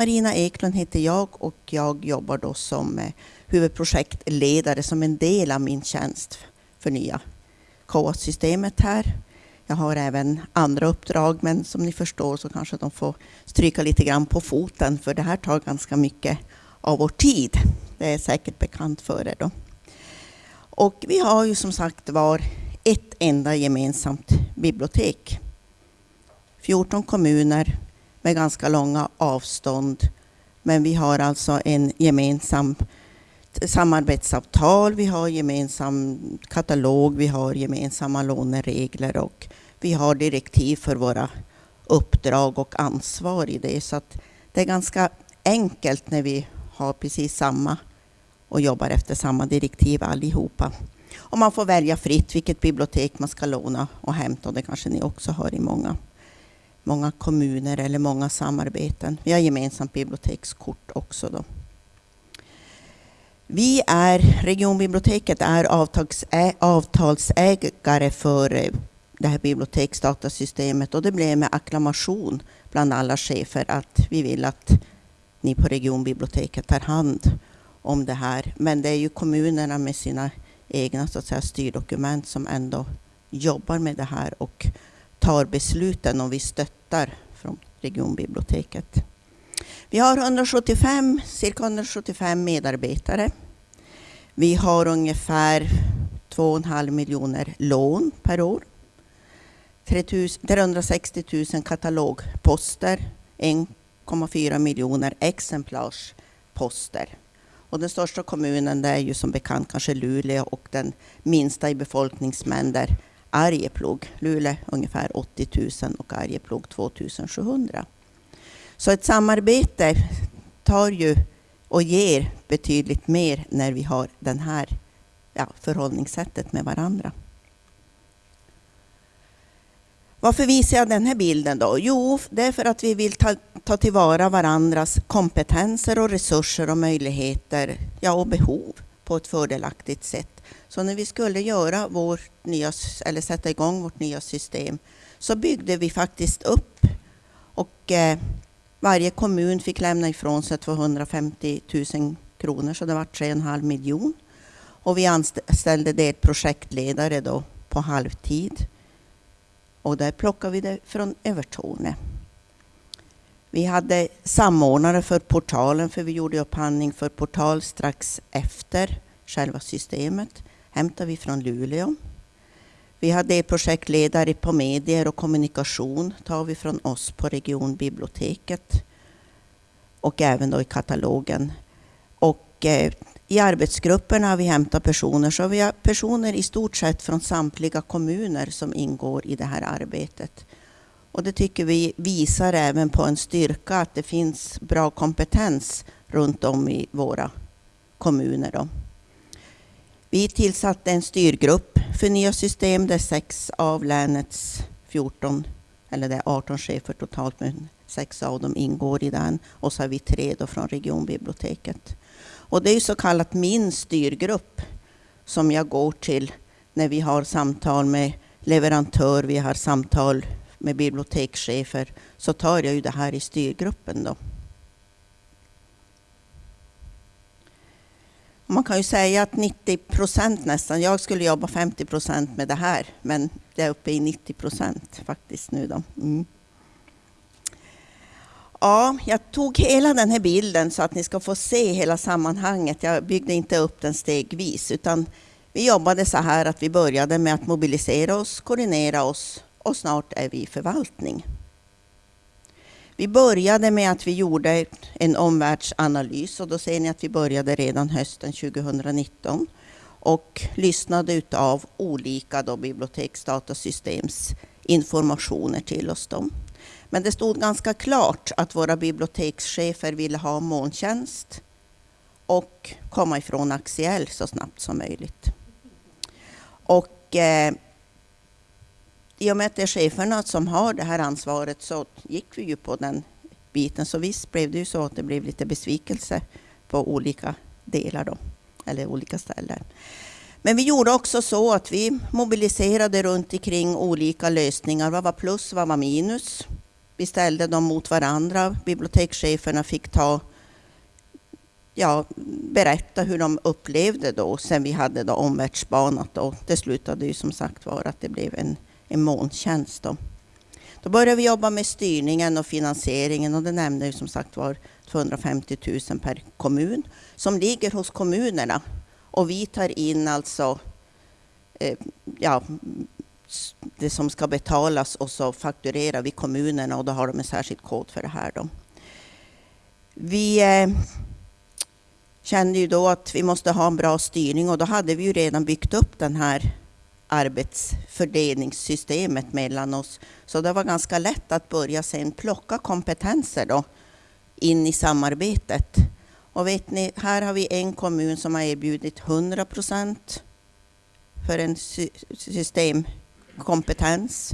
Marina Eklund heter jag och jag jobbar då som eh, huvudprojektledare som en del av min tjänst för nya KA-systemet här. Jag har även andra uppdrag, men som ni förstår så kanske de får stryka lite grann på foten, för det här tar ganska mycket av vår tid. Det är säkert bekant för er då. Och vi har ju som sagt var ett enda gemensamt bibliotek. 14 kommuner med ganska långa avstånd. Men vi har alltså en gemensam samarbetsavtal, vi har gemensam katalog, vi har gemensamma låneregler och vi har direktiv för våra uppdrag och ansvar i det. Så att det är ganska enkelt när vi har precis samma och jobbar efter samma direktiv allihopa. Och man får välja fritt vilket bibliotek man ska låna och hämta. Och det kanske ni också har i många, många kommuner eller många samarbeten. Vi har gemensamt bibliotekskort också. Då. Vi är, regionbiblioteket är avtalsägare för eh, det här biblioteksdatasystemet och det blev med acklamation bland alla chefer att vi vill att ni på regionbiblioteket tar hand om det här. Men det är ju kommunerna med sina egna så att säga, styrdokument som ändå jobbar med det här och tar besluten och vi stöttar från regionbiblioteket. Vi har 175, cirka 175 medarbetare. Vi har ungefär 2,5 miljoner lån per år. 360 000 katalogposter, 1,4 miljoner exemplarsposter. Och den största kommunen det är ju som bekant kanske Luleå och den minsta i befolkningsmängd Arjeplog. Luleå ungefär 80 000 och Arjeplog 2 700. Så ett samarbete tar ju och ger betydligt mer när vi har den här ja, förhållningssättet med varandra. Varför visar jag den här bilden då? Jo, det är för att vi vill ta, ta tillvara varandras kompetenser och resurser och möjligheter ja, och behov på ett fördelaktigt sätt. Så när vi skulle göra vårt nya, eller sätta igång vårt nya system så byggde vi faktiskt upp och eh, varje kommun fick lämna ifrån sig 250 000 kronor, så det var 3,5 miljon. Och vi anställde det projektledare då på halvtid. Och där plockade vi det från Övertorne. Vi hade samordnare för portalen, för vi gjorde upphandling för portal strax efter själva systemet. hämtar vi från Luleå. Vi hade projektledare på medier och kommunikation, tar vi från oss på regionbiblioteket. Och även då i katalogen. Och eh, i arbetsgrupperna har vi hämtat personer, så vi har personer i stort sett från samtliga kommuner som ingår i det här arbetet. Och det tycker vi visar även på en styrka att det finns bra kompetens runt om i våra kommuner. Då. Vi tillsatte en styrgrupp för nya system där sex av länets 14, eller det är 18 chefer totalt, men sex av dem ingår i den. Och så har vi tre då från regionbiblioteket. Och det är så kallat min styrgrupp som jag går till när vi har samtal med leverantör, vi har samtal med bibliotekschefer, så tar jag ju det här i styrgruppen då. Man kan ju säga att 90 procent nästan, jag skulle jobba 50 procent med det här, men det är uppe i 90 procent faktiskt nu då. Mm. Ja, jag tog hela den här bilden så att ni ska få se hela sammanhanget. Jag byggde inte upp den stegvis, utan vi jobbade så här att vi började med att mobilisera oss, koordinera oss och snart är vi i förvaltning. Vi började med att vi gjorde en omvärldsanalys och då ser ni att vi började redan hösten 2019 och lyssnade utav olika då biblioteksdatasystems informationer till oss. Då. Men det stod ganska klart att våra bibliotekschefer ville ha molntjänst och komma ifrån Axiell så snabbt som möjligt. Och eh, i och med att det är cheferna som har det här ansvaret så gick vi ju på den biten. Så visst blev det ju så att det blev lite besvikelse på olika delar då, eller olika ställen. Men vi gjorde också så att vi mobiliserade runt omkring olika lösningar. Vad var plus, vad var minus? vi ställde dem mot varandra. Bibliotekscheferna fick ta, ja, berätta hur de upplevde då sen vi hade då omvärldsbanat. Då. Det slutade ju som sagt var att det blev en, en molntjänst. Då. då började vi jobba med styrningen och finansieringen och det nämnde ju som sagt var 250 000 per kommun som ligger hos kommunerna. Och vi tar in alltså eh, ja, det som ska betalas och så fakturerar vi kommunerna och då har de en särskild kod för det här. Då. Vi eh, kände ju då att vi måste ha en bra styrning och då hade vi ju redan byggt upp den här arbetsfördelningssystemet mellan oss. Så det var ganska lätt att börja sen plocka kompetenser då in i samarbetet. Och vet ni, här har vi en kommun som har erbjudit 100 procent för en systemkompetens.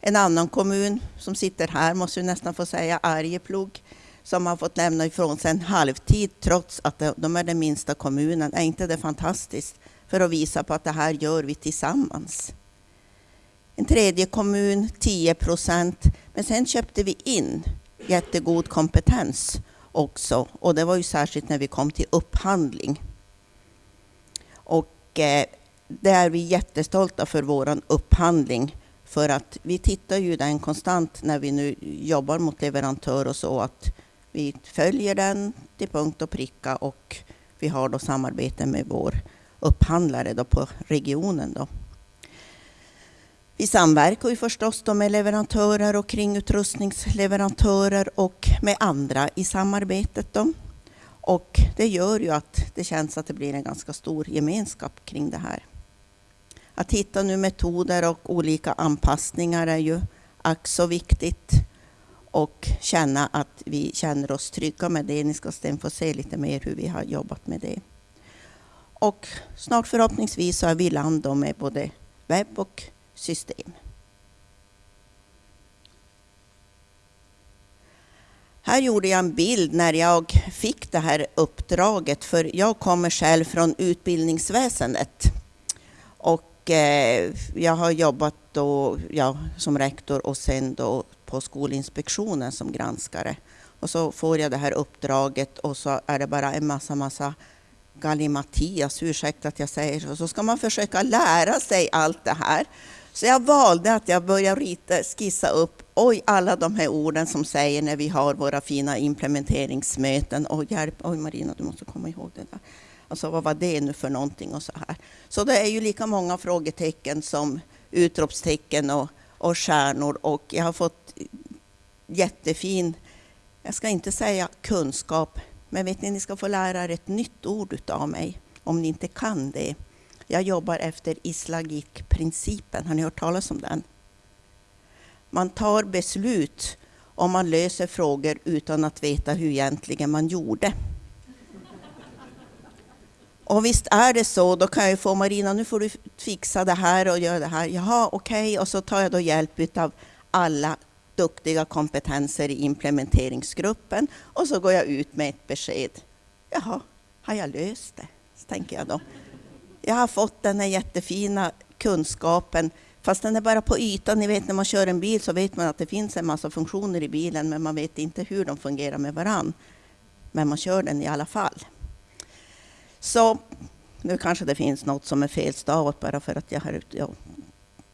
En annan kommun som sitter här, måste vi nästan få säga, Arjeplog, som har fått lämna ifrån sig en halvtid trots att de är den minsta kommunen. Är inte det fantastiskt? För att visa på att det här gör vi tillsammans. En tredje kommun, 10 procent. Men sen köpte vi in jättegod kompetens också. Och det var ju särskilt när vi kom till upphandling. Och eh, det är vi jättestolta för vår upphandling. För att vi tittar ju den konstant när vi nu jobbar mot leverantör och så att vi följer den till punkt och pricka och vi har då samarbete med vår upphandlare då på regionen. Då. Vi samverkar ju förstås då med leverantörer och kringutrustningsleverantörer och med andra i samarbetet. Då. Och det gör ju att det känns att det blir en ganska stor gemenskap kring det här. Att hitta nu metoder och olika anpassningar är ju ack så viktigt. Och känna att vi känner oss trygga med det. Ni ska sen få se lite mer hur vi har jobbat med det. Och snart förhoppningsvis så är vi i land med både webb och system. Här gjorde jag en bild när jag fick det här uppdraget, för jag kommer själv från utbildningsväsendet. Och eh, jag har jobbat då, ja, som rektor och sen då på Skolinspektionen som granskare. Och så får jag det här uppdraget och så är det bara en massa, massa gallimatias, ursäkta att jag säger så. Så ska man försöka lära sig allt det här. Så jag valde att jag började rita, skissa upp, oj, alla de här orden som säger när vi har våra fina implementeringsmöten. Oj, hjälp, oj Marina, du måste komma ihåg det där. Alltså vad var det nu för någonting och så här. Så det är ju lika många frågetecken som utropstecken och, och stjärnor och jag har fått jättefin, jag ska inte säga kunskap, men vet ni, ni ska få lära er ett nytt ord utav mig om ni inte kan det. Jag jobbar efter islagikprincipen. Har ni hört talas om den? Man tar beslut om man löser frågor utan att veta hur egentligen man gjorde. Och visst är det så, då kan jag få Marina, nu får du fixa det här och göra det här. Jaha, okej, okay. och så tar jag då hjälp av alla duktiga kompetenser i implementeringsgruppen och så går jag ut med ett besked. Jaha, har jag löst det? Så tänker jag då. Jag har fått den här jättefina kunskapen, fast den är bara på ytan. Ni vet när man kör en bil så vet man att det finns en massa funktioner i bilen, men man vet inte hur de fungerar med varann. Men man kör den i alla fall. Så nu kanske det finns något som är felstavat bara för att jag har... Ja,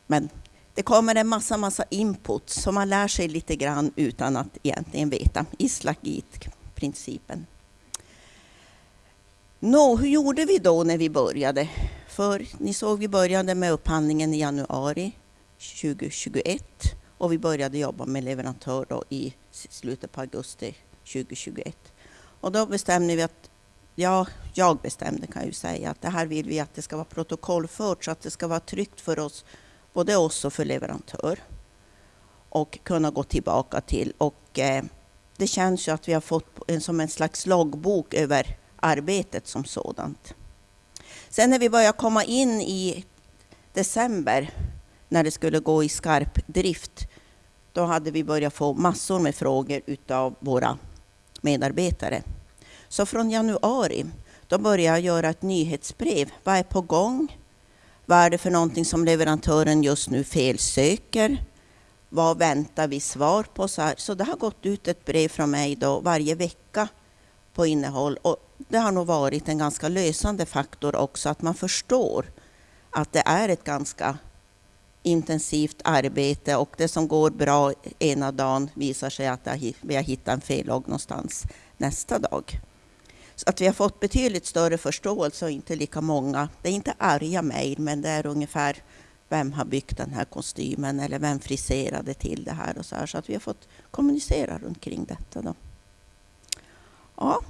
men det kommer en massa, massa input som man lär sig lite grann utan att egentligen veta. Islagit-principen. Nå, hur gjorde vi då när vi började? För ni såg, vi började med upphandlingen i januari 2021 och vi började jobba med leverantör då i slutet på augusti 2021. Och då bestämde vi att, ja, jag bestämde kan jag ju säga, att det här vill vi att det ska vara protokollfört så att det ska vara tryggt för oss, både oss och för leverantör och kunna gå tillbaka till. Och eh, det känns ju att vi har fått en, som en slags loggbok över arbetet som sådant. Sen när vi började komma in i december, när det skulle gå i skarp drift, då hade vi börjat få massor med frågor utav våra medarbetare. Så från januari, då började jag göra ett nyhetsbrev. Vad är på gång? Vad är det för någonting som leverantören just nu felsöker? vad väntar vi svar på? Så, här. så det har gått ut ett brev från mig då varje vecka på innehåll. Och det har nog varit en ganska lösande faktor också, att man förstår att det är ett ganska intensivt arbete och det som går bra ena dagen visar sig att vi har hittat en fellogg någonstans nästa dag. Så att vi har fått betydligt större förståelse och inte lika många. Det är inte arga mejl, men det är ungefär vem har byggt den här kostymen eller vem friserade till det här och så här. Så att vi har fått kommunicera runt kring detta. Då. Ja,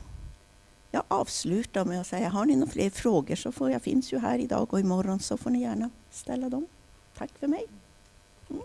jag avslutar med att säga, har ni några fler frågor så får jag finns ju här idag och imorgon så får ni gärna ställa dem. Tack för mig. Mm.